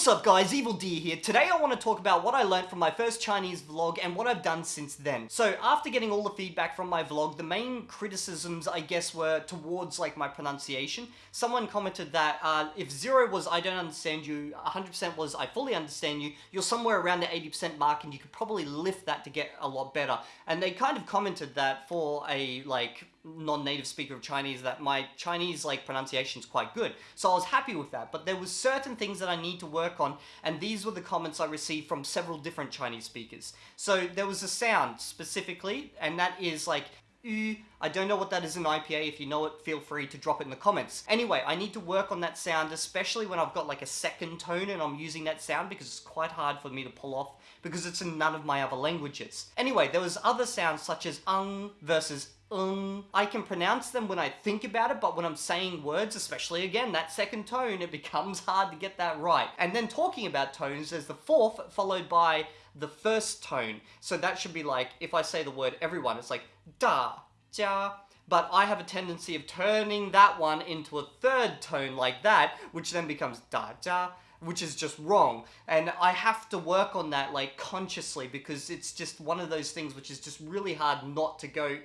What's up guys, Evil Deer here. Today I want to talk about what I learned from my first Chinese vlog and what I've done since then. So after getting all the feedback from my vlog, the main criticisms I guess were towards like my pronunciation. Someone commented that uh, if zero was I don't understand you, 100% was I fully understand you, you're somewhere around the 80% mark and you could probably lift that to get a lot better. And they kind of commented that for a like non-native speaker of Chinese that my Chinese like pronunciation is quite good. So I was happy with that, but there was certain things that I need to work on and these were the comments I received from several different Chinese speakers. So there was a sound specifically and that is like. I don't know what that is in IPA. If you know it, feel free to drop it in the comments. Anyway, I need to work on that sound, especially when I've got like a second tone and I'm using that sound because it's quite hard for me to pull off because it's in none of my other languages. Anyway, there was other sounds such as ung versus um, I can pronounce them when I think about it, but when I'm saying words, especially again, that second tone, it becomes hard to get that right. And then talking about tones, there's the fourth followed by the first tone. So that should be like, if I say the word everyone, it's like da, jia, but I have a tendency of turning that one into a third tone like that, which then becomes da da, which is just wrong. And I have to work on that like consciously because it's just one of those things which is just really hard not to go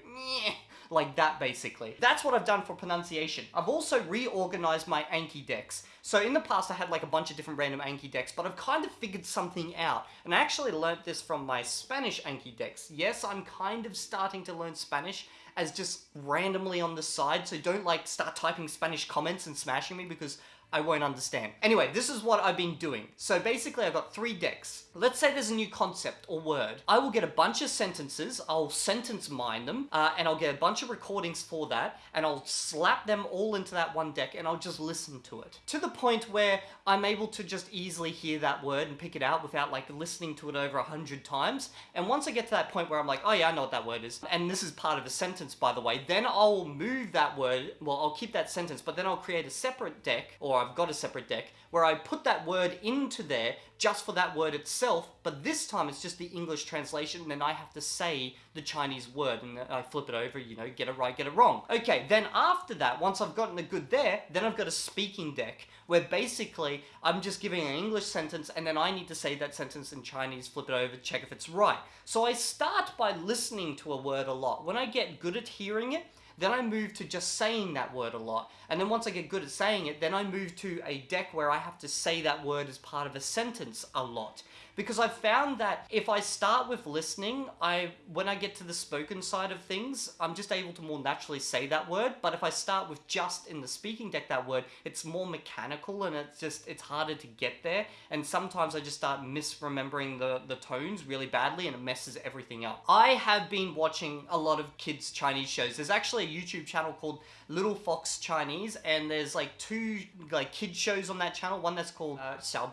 like that basically. That's what I've done for pronunciation. I've also reorganized my Anki decks. So in the past I had like a bunch of different random Anki decks, but I've kind of figured something out. And I actually learnt this from my Spanish Anki decks. Yes, I'm kind of starting to learn Spanish as just randomly on the side, so don't like start typing Spanish comments and smashing me because I won't understand. Anyway, this is what I've been doing. So basically I've got three decks. Let's say there's a new concept or word. I will get a bunch of sentences, I'll sentence mine them, uh, and I'll get a bunch of recordings for that, and I'll slap them all into that one deck, and I'll just listen to it. To the point where I'm able to just easily hear that word and pick it out without like listening to it over a hundred times. And once I get to that point where I'm like, oh yeah, I know what that word is, and this is part of a sentence by the way, then I'll move that word, well I'll keep that sentence, but then I'll create a separate deck, or I've got a separate deck where I put that word into there just for that word itself, but this time it's just the English translation and then I have to say the Chinese word and I flip it over, you know, get it right, get it wrong. Okay, then after that, once I've gotten a good there, then I've got a speaking deck where basically I'm just giving an English sentence and then I need to say that sentence in Chinese, flip it over, check if it's right. So I start by listening to a word a lot. When I get good at hearing it, then I move to just saying that word a lot. And then once I get good at saying it, then I move to a deck where I have to say that word as part of a sentence a lot because I've found that if I start with listening, I when I get to the spoken side of things, I'm just able to more naturally say that word. But if I start with just in the speaking deck that word, it's more mechanical and it's just it's harder to get there. And sometimes I just start misremembering the, the tones really badly and it messes everything up. I have been watching a lot of kids Chinese shows. There's actually a YouTube channel called Little Fox Chinese and there's like two like kid shows on that channel. One that's called uh, Xiao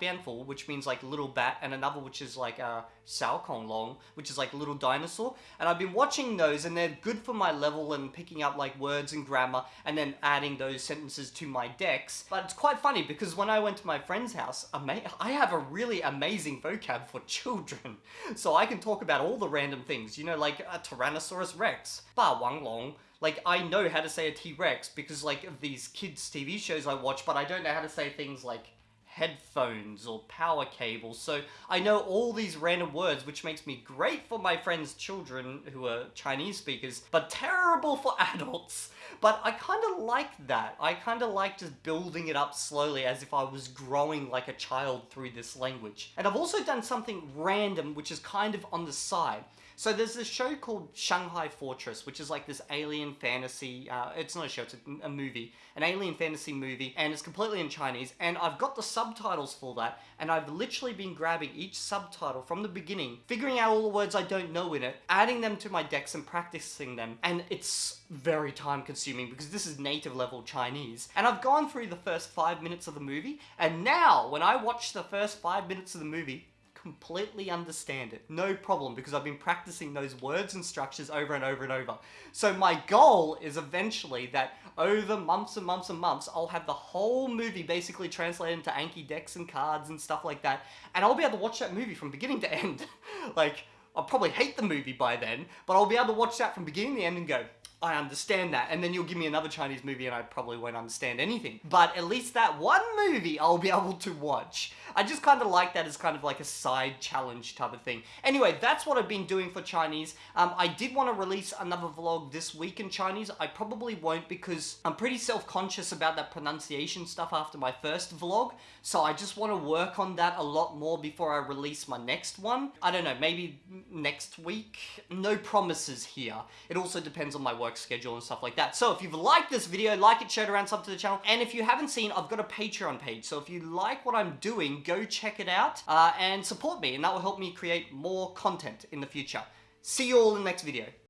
which means like little bat, and another which is like uh, Xiao Kong Long, which is like little dinosaur. And I've been watching those and they're good for my level and picking up like words and grammar and then adding those sentences to my decks. But it's quite funny because when I went to my friend's house, I have a really amazing vocab for children. So I can talk about all the random things, you know, like a Tyrannosaurus Rex, Ba Wang Long, like, I know how to say a T-Rex because, like, of these kids' TV shows I watch, but I don't know how to say things like headphones or power cables. So I know all these random words, which makes me great for my friends' children who are Chinese speakers, but terrible for adults. But I kind of like that. I kind of like just building it up slowly as if I was growing like a child through this language. And I've also done something random, which is kind of on the side. So there's this show called Shanghai Fortress, which is like this alien fantasy, uh, it's not a show, it's a, a, movie, an alien fantasy movie, and it's completely in Chinese, and I've got the subtitles for that, and I've literally been grabbing each subtitle from the beginning, figuring out all the words I don't know in it, adding them to my decks and practicing them, and it's very time consuming because this is native level Chinese. And I've gone through the first five minutes of the movie, and now when I watch the first five minutes of the movie, completely understand it. No problem, because I've been practicing those words and structures over and over and over. So my goal is eventually that over months and months and months, I'll have the whole movie basically translated into Anki decks and cards and stuff like that, and I'll be able to watch that movie from beginning to end. like, I'll probably hate the movie by then, but I'll be able to watch that from beginning to end and go, I understand that. And then you'll give me another Chinese movie and I probably won't understand anything. But at least that one movie I'll be able to watch. I just kind of like that as kind of like a side challenge type of thing. Anyway, that's what I've been doing for Chinese. Um, I did want to release another vlog this week in Chinese. I probably won't because I'm pretty self-conscious about that pronunciation stuff after my first vlog. So I just want to work on that a lot more before I release my next one. I don't know, maybe next week? No promises here. It also depends on my work schedule and stuff like that. So if you've liked this video, like it, share it around, sub to the channel. And if you haven't seen, I've got a Patreon page. So if you like what I'm doing, go check it out uh, and support me. And that will help me create more content in the future. See you all in the next video.